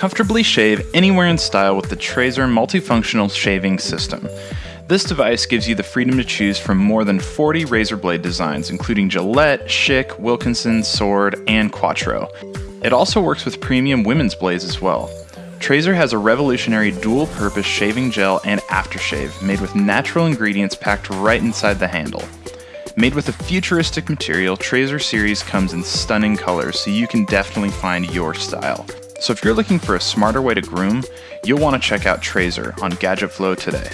Comfortably shave anywhere in style with the Trazer multifunctional shaving system. This device gives you the freedom to choose from more than 40 razor blade designs, including Gillette, Schick, Wilkinson, Sword, and Quattro. It also works with premium women's blades as well. Trazer has a revolutionary dual purpose shaving gel and aftershave made with natural ingredients packed right inside the handle. Made with a futuristic material, Trazer series comes in stunning colors, so you can definitely find your style. So if you're looking for a smarter way to groom, you'll want to check out Trazer on Gadget Flow today.